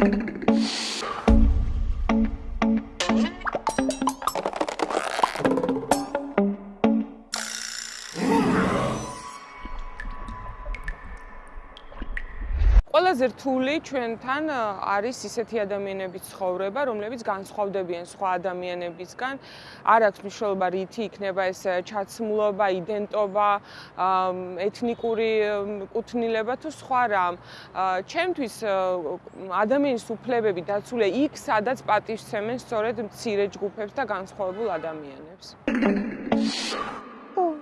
Thank you. ყველაზე რთული ჩვენთან არის ისეთი ადამიანების ცხოვრება, რომლებიც განსხვავდებიან სხვა ადამიანებისგან. არ აქვს მნიშვნელობა რითი იქნება ეს ჩაცმულობა, იდენტობა, ეთნიკური კუთვნილება თუ სხვა რამ. ჩემთვის ადამიანის უფლებები დაცულია იქ, სადაც პატივცემენ სწორედ მცირე ჯგუფებს და განსხვავებულ ადამიანებს. Oh.